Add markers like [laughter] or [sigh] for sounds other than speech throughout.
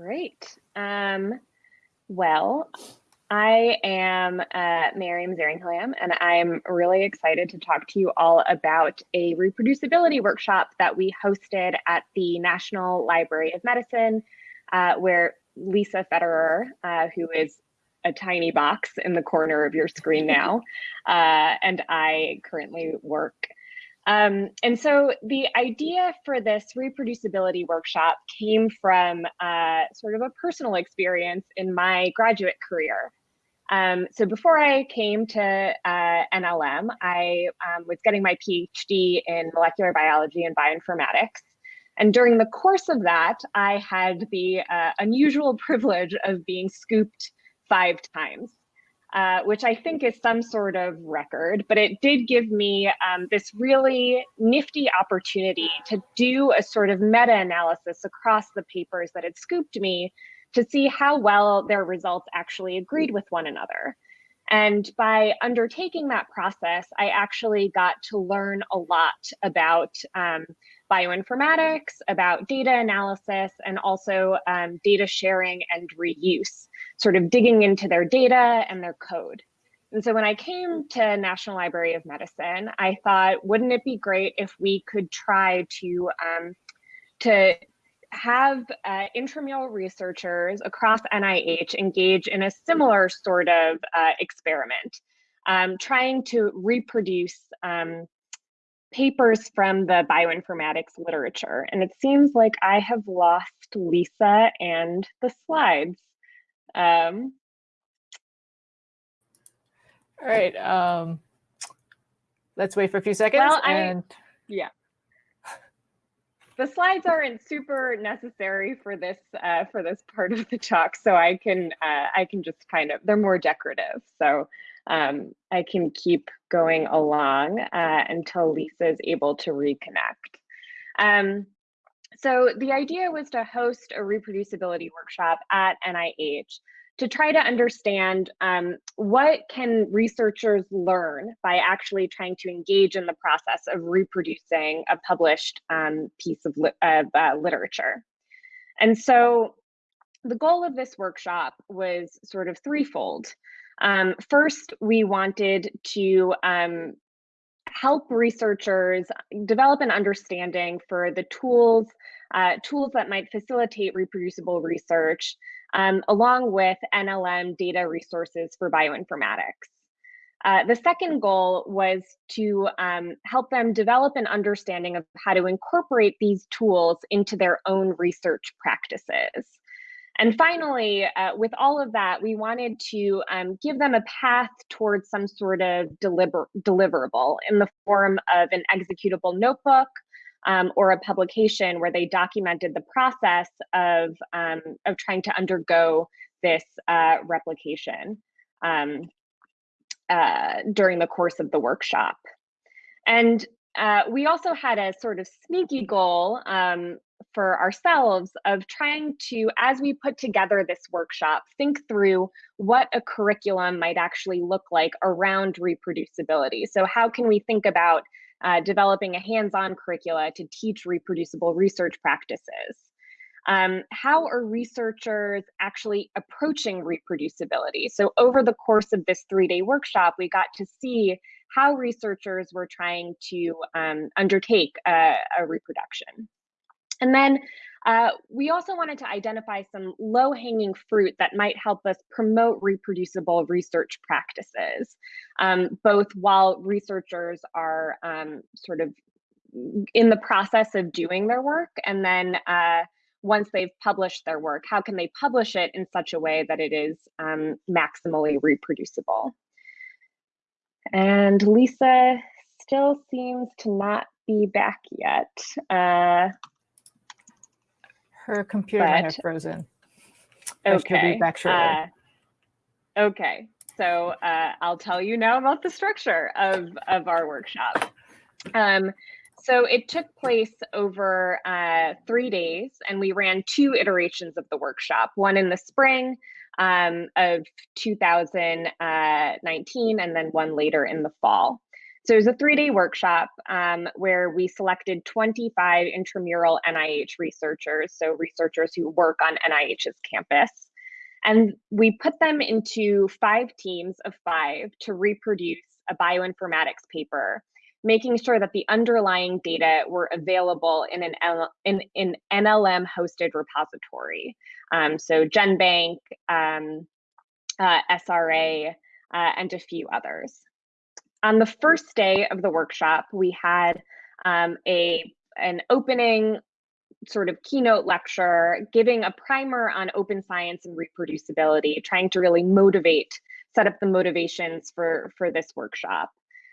Great. Um, well, I am uh, Miriam and I'm really excited to talk to you all about a reproducibility workshop that we hosted at the National Library of Medicine, uh, where Lisa Federer, uh, who is a tiny box in the corner of your screen now, [laughs] uh, and I currently work um, and so the idea for this reproducibility workshop came from uh, sort of a personal experience in my graduate career. Um, so before I came to uh, NLM, I um, was getting my PhD in molecular biology and bioinformatics. And during the course of that, I had the uh, unusual [laughs] privilege of being scooped five times uh, which I think is some sort of record, but it did give me um, this really nifty opportunity to do a sort of meta analysis across the papers that had scooped me to see how well their results actually agreed with one another. And by undertaking that process, I actually got to learn a lot about um, bioinformatics, about data analysis, and also um, data sharing and reuse, sort of digging into their data and their code. And so when I came to National Library of Medicine, I thought, wouldn't it be great if we could try to um, to have uh, intramural researchers across NIH engage in a similar sort of uh, experiment, um, trying to reproduce um, papers from the bioinformatics literature. And it seems like I have lost Lisa and the slides. Um, all right. Um, let's wait for a few seconds. Well, and yeah. The slides aren't super necessary for this uh, for this part of the talk, so I can uh, I can just kind of they're more decorative. So um, I can keep going along uh, until Lisa is able to reconnect. Um, so the idea was to host a reproducibility workshop at NIH to try to understand um, what can researchers learn by actually trying to engage in the process of reproducing a published um, piece of, li of uh, literature. And so the goal of this workshop was sort of threefold. Um, first, we wanted to um, help researchers develop an understanding for the tools, uh, tools that might facilitate reproducible research, um, along with NLM data resources for bioinformatics. Uh, the second goal was to um, help them develop an understanding of how to incorporate these tools into their own research practices. And finally, uh, with all of that, we wanted to um, give them a path towards some sort of deliver deliverable in the form of an executable notebook um, or a publication where they documented the process of, um, of trying to undergo this uh, replication um, uh, during the course of the workshop. And uh, we also had a sort of sneaky goal um, for ourselves of trying to, as we put together this workshop, think through what a curriculum might actually look like around reproducibility. So how can we think about uh, developing a hands-on curricula to teach reproducible research practices? Um, how are researchers actually approaching reproducibility? So over the course of this three-day workshop, we got to see how researchers were trying to um, undertake a, a reproduction. And then uh, we also wanted to identify some low hanging fruit that might help us promote reproducible research practices, um, both while researchers are um, sort of in the process of doing their work and then uh, once they've published their work, how can they publish it in such a way that it is um, maximally reproducible? And Lisa still seems to not be back yet. Uh, her computer but, might have frozen. Okay. back shortly. Uh, okay. So uh, I'll tell you now about the structure of, of our workshop. Um, so it took place over uh, three days, and we ran two iterations of the workshop, one in the spring um, of 2019, and then one later in the fall. So it was a three-day workshop um, where we selected 25 intramural NIH researchers, so researchers who work on NIH's campus. And we put them into five teams of five to reproduce a bioinformatics paper, making sure that the underlying data were available in an, L in, in NLM hosted repository. Um, so GenBank, um, uh, SRA, uh, and a few others. On the first day of the workshop, we had um, a an opening sort of keynote lecture giving a primer on open science and reproducibility, trying to really motivate, set up the motivations for, for this workshop.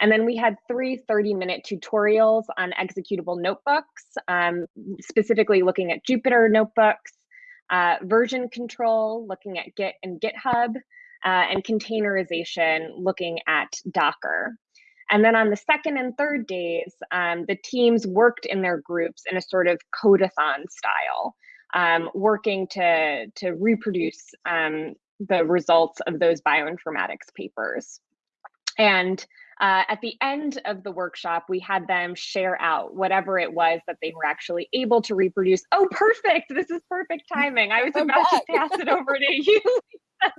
And then we had three 30 minute tutorials on executable notebooks, um, specifically looking at Jupyter notebooks, uh, version control, looking at Git and GitHub, uh, and containerization, looking at Docker. And then on the second and third days, um, the teams worked in their groups in a sort of codeathon style, um, working to, to reproduce um, the results of those bioinformatics papers. And uh, at the end of the workshop, we had them share out whatever it was that they were actually able to reproduce. Oh, perfect. This is perfect timing. I was about to pass it over to you. [laughs]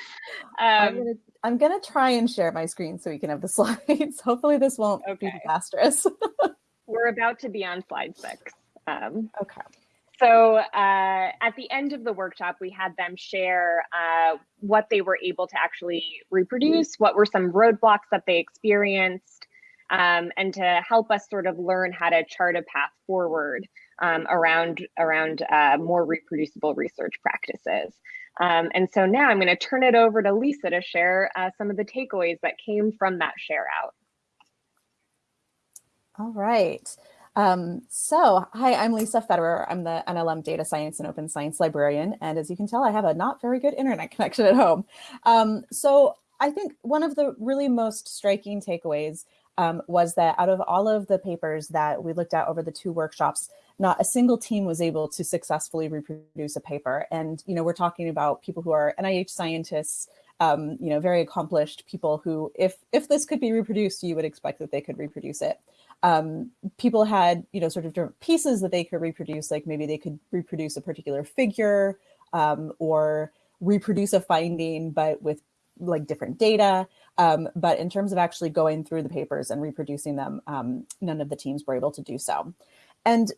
[laughs] I'm, gonna, I'm gonna try and share my screen so we can have the [laughs] slides. Hopefully this won't okay. be disastrous. [laughs] We're about to be on slide six. Um, okay. So uh, at the end of the workshop, we had them share uh, what they were able to actually reproduce, what were some roadblocks that they experienced, um, and to help us sort of learn how to chart a path forward um, around around uh, more reproducible research practices. Um, and so now I'm going to turn it over to Lisa to share uh, some of the takeaways that came from that share out. All right. Um, so, hi, I'm Lisa Federer. I'm the NLM Data Science and Open Science Librarian. And as you can tell, I have a not very good internet [laughs] connection at home. Um, so I think one of the really most striking takeaways um, was that out of all of the papers that we looked at over the two workshops, not a single team was able to successfully reproduce a paper. And, you know, we're talking about people who are NIH scientists, um, you know, very accomplished people who, if, if this could be reproduced, you would expect that they could reproduce it. Um, people had, you know, sort of different pieces that they could reproduce, like maybe they could reproduce a particular figure um, or reproduce a finding, but with like different data. Um, but in terms of actually going through the papers and reproducing them, um, none of the teams were able to do so. And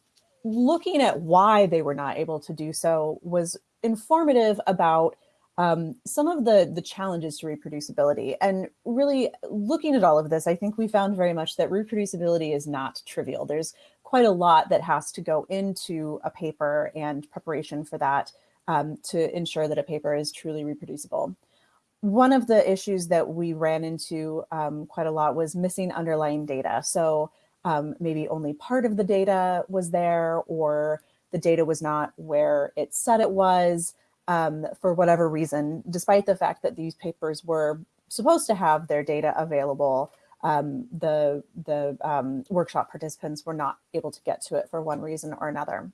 looking at why they were not able to do so was informative about um, some of the, the challenges to reproducibility. And really looking at all of this, I think we found very much that reproducibility is not trivial. There's quite a lot that has to go into a paper and preparation for that um, to ensure that a paper is truly reproducible. One of the issues that we ran into um, quite a lot was missing underlying data. So um, maybe only part of the data was there or the data was not where it said it was um, for whatever reason, despite the fact that these papers were supposed to have their data available, um, the, the um, workshop participants were not able to get to it for one reason or another.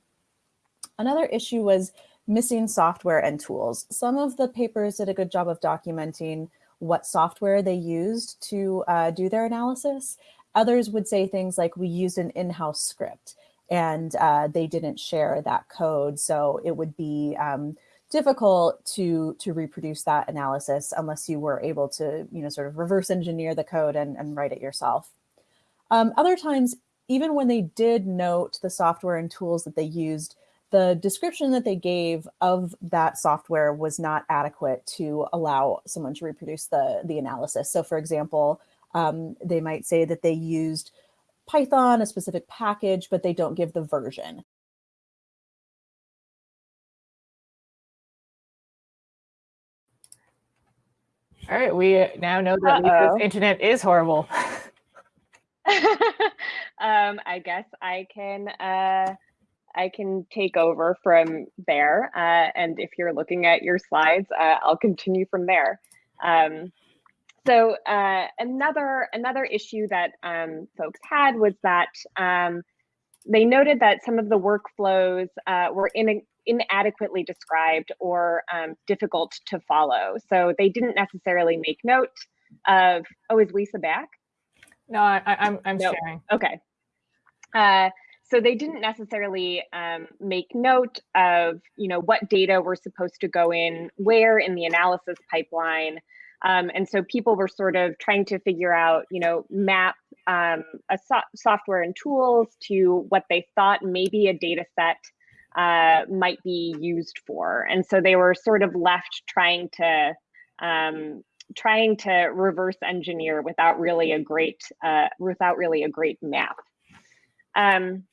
Another issue was missing software and tools. Some of the papers did a good job of documenting what software they used to uh, do their analysis, Others would say things like we used an in-house script and uh, they didn't share that code. So it would be um, difficult to, to reproduce that analysis unless you were able to, you know, sort of reverse engineer the code and, and write it yourself. Um, other times, even when they did note the software and tools that they used, the description that they gave of that software was not adequate to allow someone to reproduce the, the analysis. So for example, um, they might say that they used Python, a specific package, but they don't give the version. All right, we now know that uh -oh. internet is horrible. [laughs] um, I guess I can uh, I can take over from there. Uh, and if you're looking at your slides, uh, I'll continue from there. Um, so uh, another another issue that um, folks had was that um, they noted that some of the workflows uh, were in, inadequately described or um, difficult to follow. So they didn't necessarily make note of, oh, is Lisa back? No, I, I- I'm, I'm sharing. Okay. Uh, so they didn't necessarily um, make note of, you know, what data were supposed to go in where in the analysis pipeline. Um, and so people were sort of trying to figure out, you know, map um, a so- software and tools to what they thought maybe a data set uh, might be used for. And so they were sort of left trying to um, trying to reverse engineer without really a great uh, without really a great map. Um,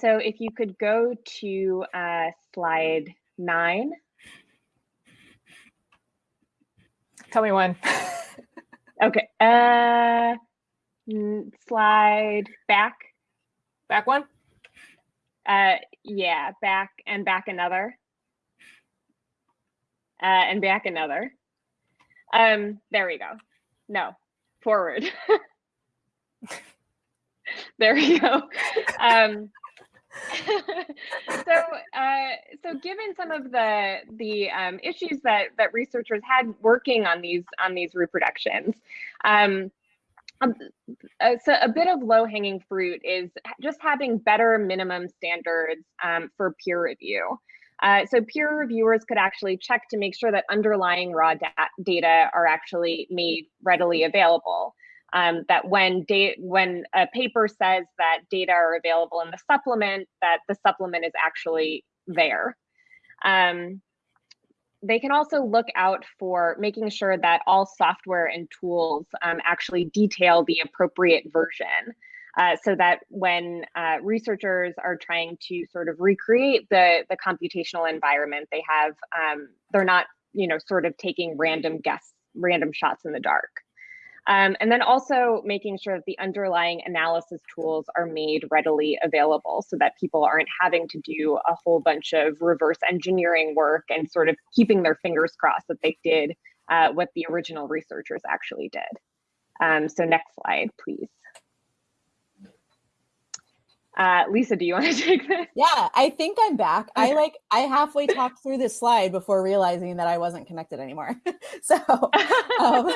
so if you could go to uh, slide nine. Tell me when. Okay. Uh, slide back. Back one? Uh, yeah, back and back another. Uh, and back another. Um, there we go. No, forward. [laughs] there we go. Um, [laughs] so, uh, so given some of the the um, issues that that researchers had working on these on these reproductions, um, um, uh, so a bit of low hanging fruit is just having better minimum standards um, for peer review. Uh, so peer reviewers could actually check to make sure that underlying raw da data are actually made readily available. Um, that when when a paper says that data are available in the supplement, that the supplement is actually there. Um, they can also look out for making sure that all software and tools um, actually detail the appropriate version. Uh, so that when uh, researchers are trying to sort of recreate the, the computational environment, they have, um, they're not, you know, sort of taking random guess, random shots in the dark. Um, and then also making sure that the underlying analysis tools are made readily available so that people aren't having to do a whole bunch of reverse engineering work and sort of keeping their fingers crossed that they did uh, what the original researchers actually did. Um, so next slide, please. Uh, Lisa, do you want to [laughs] take this? Yeah, I think I'm back. I [laughs] like I halfway talked through this slide before realizing that I wasn't connected anymore. [laughs] so um,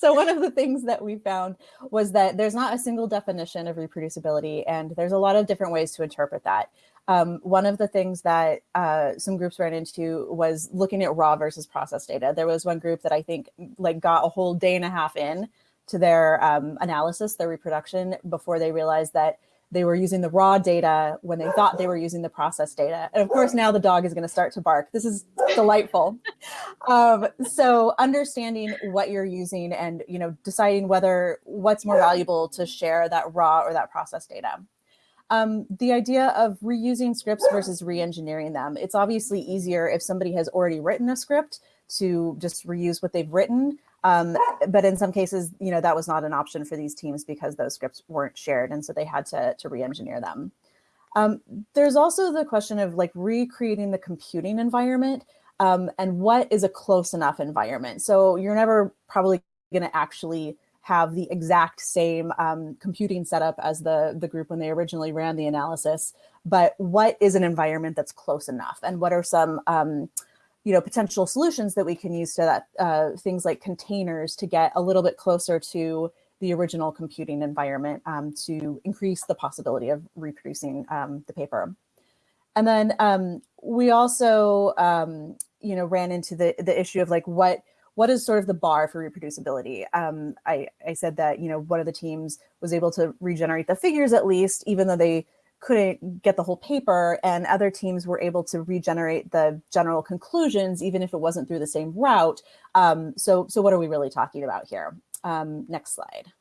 so one of the things that we found was that there's not a single definition of reproducibility, and there's a lot of different ways to interpret that. Um, one of the things that uh, some groups ran into was looking at raw versus processed data. There was one group that I think like got a whole day and a half in to their um, analysis, their reproduction, before they realized that they were using the raw data when they thought they were using the processed data. And of course, now the dog is going to start to bark. This is delightful. Um, so understanding what you're using and you know deciding whether what's more valuable to share that raw or that processed data. Um, the idea of reusing scripts versus re-engineering them. It's obviously easier if somebody has already written a script to just reuse what they've written. Um, but in some cases, you know, that was not an option for these teams because those scripts weren't shared. And so they had to, to re-engineer them. Um, there's also the question of like recreating the computing environment um, and what is a close enough environment. So you're never probably going to actually have the exact same um, computing setup as the, the group when they originally ran the analysis, but what is an environment that's close enough? And what are some um, you know, potential solutions that we can use to that, uh, things like containers to get a little bit closer to the original computing environment um, to increase the possibility of reproducing um, the paper. And then um, we also, um, you know, ran into the, the issue of like what what is sort of the bar for reproducibility? Um, I, I said that, you know, one of the teams was able to regenerate the figures at least, even though they couldn't get the whole paper and other teams were able to regenerate the general conclusions, even if it wasn't through the same route. Um, so, so what are we really talking about here? Um, next slide.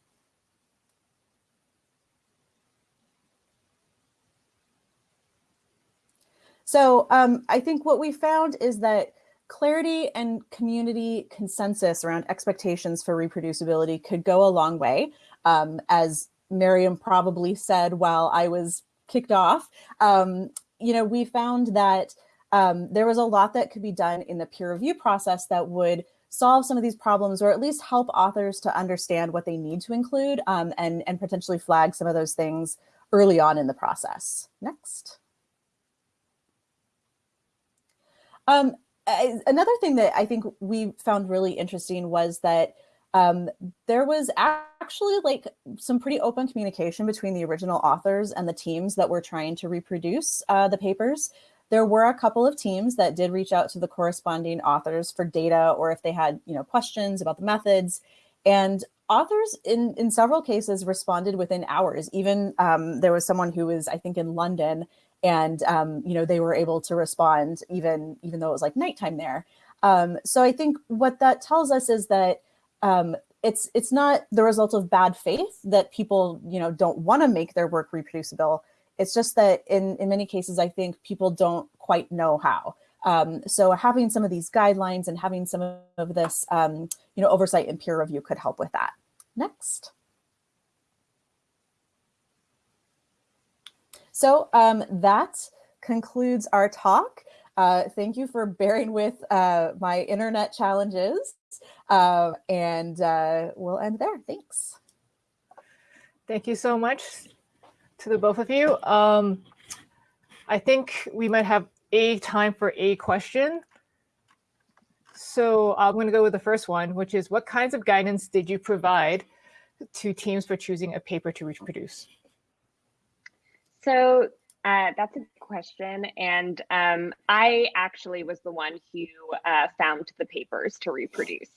So um, I think what we found is that clarity and community consensus around expectations for reproducibility could go a long way. Um, as Miriam probably said while I was kicked off, um, you know, we found that um, there was a lot that could be done in the peer review process that would solve some of these problems or at least help authors to understand what they need to include um, and, and potentially flag some of those things early on in the process. Next. Um, another thing that I think we found really interesting was that um, there was actually like some pretty open communication between the original authors and the teams that were trying to reproduce uh, the papers. There were a couple of teams that did reach out to the corresponding authors for data or if they had, you know, questions about the methods. And authors in, in several cases responded within hours. Even um, there was someone who was, I think, in London and, um, you know, they were able to respond even, even though it was like nighttime there. Um, so I think what that tells us is that um, it's it's not the result of bad faith that people you know don't want to make their work reproducible. It's just that in in many cases, I think people don't quite know how. Um, so having some of these guidelines and having some of this um, you know oversight and peer review could help with that. Next. So um, that concludes our talk. Uh, thank you for bearing with uh, my internet challenges. Uh, and uh, we'll end there. Thanks. Thank you so much to the both of you. Um, I think we might have a time for a question. So I'm going to go with the first one, which is what kinds of guidance did you provide to teams for choosing a paper to reproduce? So uh, that's a good question. And um, I actually was the one who uh, found the papers to reproduce.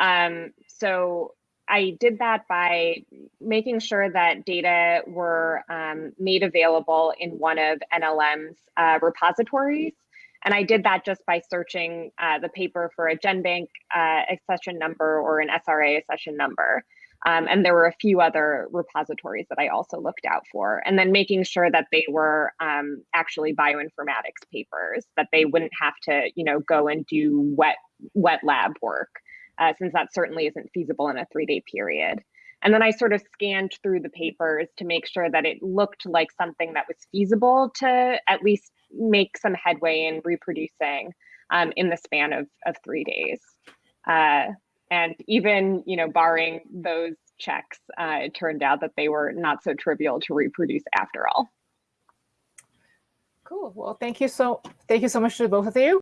Um, so I did that by making sure that data were um, made available in one of NLM's uh, repositories. And I did that just by searching uh, the paper for a GenBank uh, accession number or an SRA accession number. Um, and there were a few other repositories that I also looked out for. And then making sure that they were um, actually bioinformatics papers, that they wouldn't have to, you know, go and do wet wet lab work, uh, since that certainly isn't feasible in a three day period. And then I sort of scanned through the papers to make sure that it looked like something that was feasible to at least make some headway in reproducing um, in the span of, of three days. Uh, and even, you know, barring those checks, uh, it turned out that they were not so trivial to reproduce after all. Cool. Well, thank you so thank you so much to both of you.